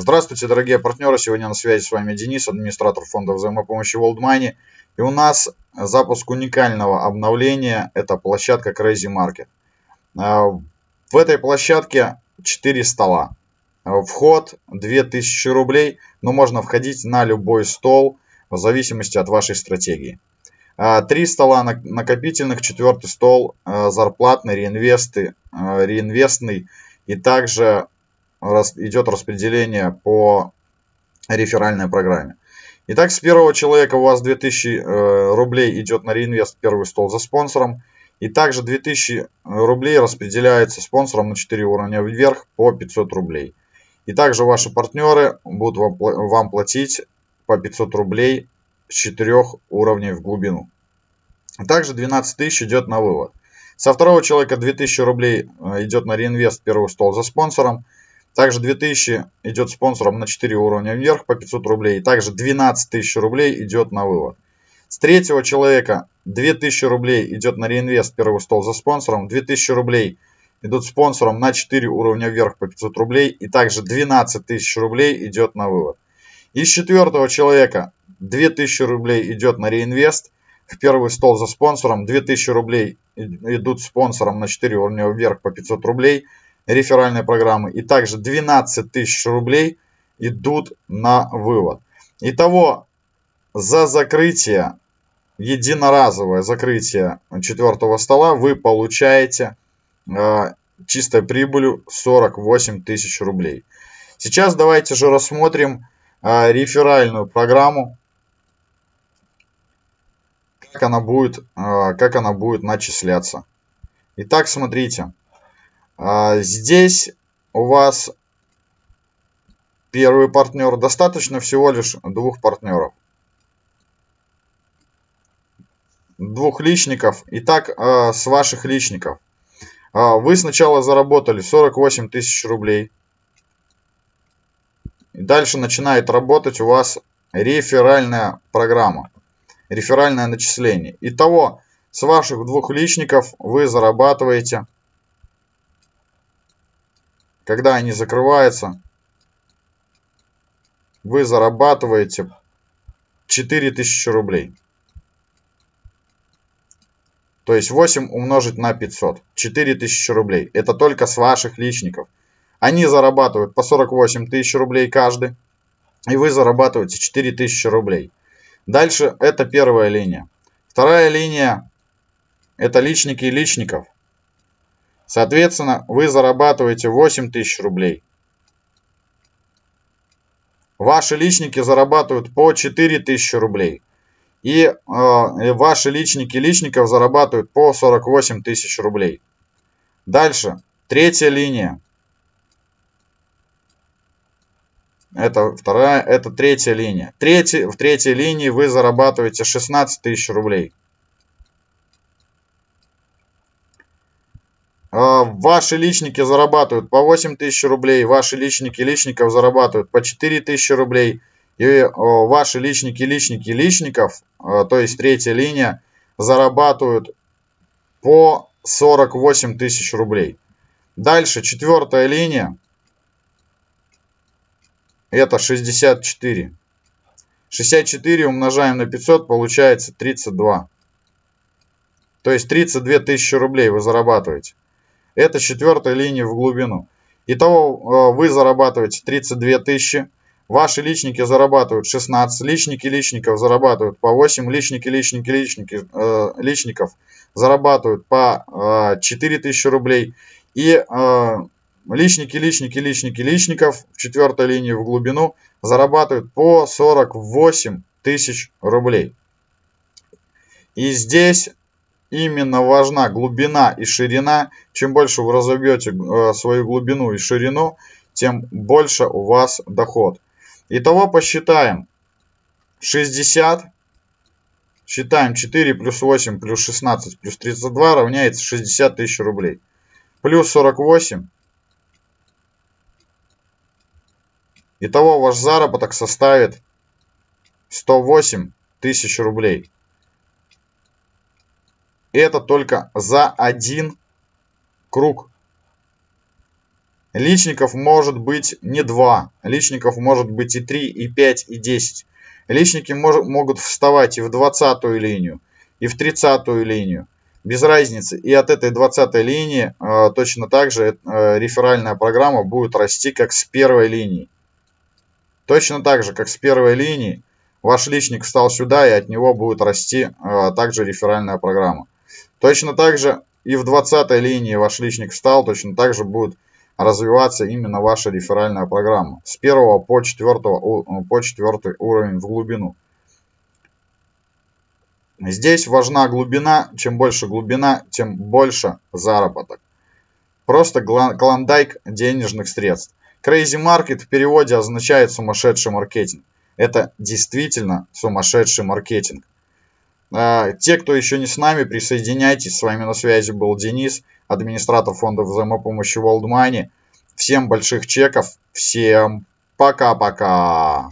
Здравствуйте, дорогие партнеры. Сегодня на связи с вами Денис, администратор фонда взаимопомощи World Money. И у нас запуск уникального обновления. Это площадка Crazy Market. А, в этой площадке 4 стола. А, вход 2000 рублей, но можно входить на любой стол в зависимости от вашей стратегии. А, три стола накопительных, четвертый стол зарплатный, реинвесты, реинвестный и также идет распределение по реферальной программе. Итак, с первого человека у вас 2000 э, рублей идет на реинвест первый стол за спонсором. И также 2000 рублей распределяется спонсором на 4 уровня вверх по 500 рублей. И также ваши партнеры будут вам платить по 500 рублей с 4 уровней в глубину. Также 12 тысяч идет на вывод. Со второго человека 2000 рублей э, идет на реинвест первый стол за спонсором. Также 2000 идет спонсором на 4 уровня вверх по 500 рублей. Также 12 тысяч рублей идет на вывод. С третьего человека 2000 рублей идет на реинвест первый стол за спонсором. 2000 рублей идут спонсором на 4 уровня вверх по 500 рублей. И также 12 тысяч рублей идет на вывод. Из четвертого человека 2000 рублей идет на реинвест в первый стол за спонсором. 2000 рублей идут спонсором на 4 уровня вверх по 500 рублей реферальной программы. И также 12 тысяч рублей идут на вывод. Итого за закрытие, единоразовое закрытие четвертого стола вы получаете э, чистой прибылью 48 тысяч рублей. Сейчас давайте же рассмотрим э, реферальную программу, как она будет, э, как она будет начисляться. Итак, смотрите. А, здесь у вас первый партнер. Достаточно всего лишь двух партнеров. Двух личников. Итак, а, с ваших личников. А, вы сначала заработали 48 тысяч рублей. Дальше начинает работать у вас реферальная программа. Реферальное начисление. Итого, с ваших двух личников вы зарабатываете когда они закрываются, вы зарабатываете 4000 рублей. То есть 8 умножить на 500. 4000 рублей. Это только с ваших личников. Они зарабатывают по 48 тысяч рублей каждый. И вы зарабатываете 4000 рублей. Дальше это первая линия. Вторая линия это личники личников. Соответственно, вы зарабатываете 8 тысяч рублей. Ваши личники зарабатывают по 4 тысячи рублей. И э, ваши личники личников зарабатывают по 48 тысяч рублей. Дальше. Третья линия. Это вторая, это третья линия. Третий, в третьей линии вы зарабатываете 16 тысяч рублей. Ваши личники зарабатывают по 8 тысяч рублей, ваши личники личников зарабатывают по 4 тысячи рублей, и ваши личники личники личников, а, то есть третья линия, зарабатывают по 48 тысяч рублей. Дальше четвертая линия, это 64. 64 умножаем на 500, получается 32. То есть 32 тысячи рублей вы зарабатываете. Это четвертая линия в глубину. Итого э, вы зарабатываете 32 тысячи. Ваши личники зарабатывают 16, личники личников зарабатывают по 8, личники личники личники э, личников зарабатывают по э, 4 тысячи рублей. И э, личники личники личники личников в четвертой линии в глубину зарабатывают по 48 тысяч рублей. И здесь именно важна глубина и ширина. Чем больше вы разобьете э, свою глубину и ширину, тем больше у вас доход. Итого посчитаем. 60. Считаем 4 плюс 8 плюс 16 плюс 32 равняется 60 тысяч рублей. Плюс 48. Итого ваш заработок составит 108 тысяч рублей. Это только за один круг. Личников может быть не 2, личников может быть и 3, и 5, и 10. Личники мож, могут вставать и в 20 линию, и в 30 линию. Без разницы. И от этой 20 линии э, точно так же э, реферальная программа будет расти, как с первой линии. Точно так же, как с первой линии, ваш личник встал сюда, и от него будет расти э, также реферальная программа. Точно так же и в 20 линии ваш личник встал, точно так же будет развиваться именно ваша реферальная программа. С 1 по 4, по 4 уровень в глубину. Здесь важна глубина. Чем больше глубина, тем больше заработок. Просто клондайк денежных средств. Crazy Market в переводе означает сумасшедший маркетинг. Это действительно сумасшедший маркетинг. А, те, кто еще не с нами, присоединяйтесь. С вами на связи был Денис, администратор фонда взаимопомощи World Money. Всем больших чеков, всем пока-пока.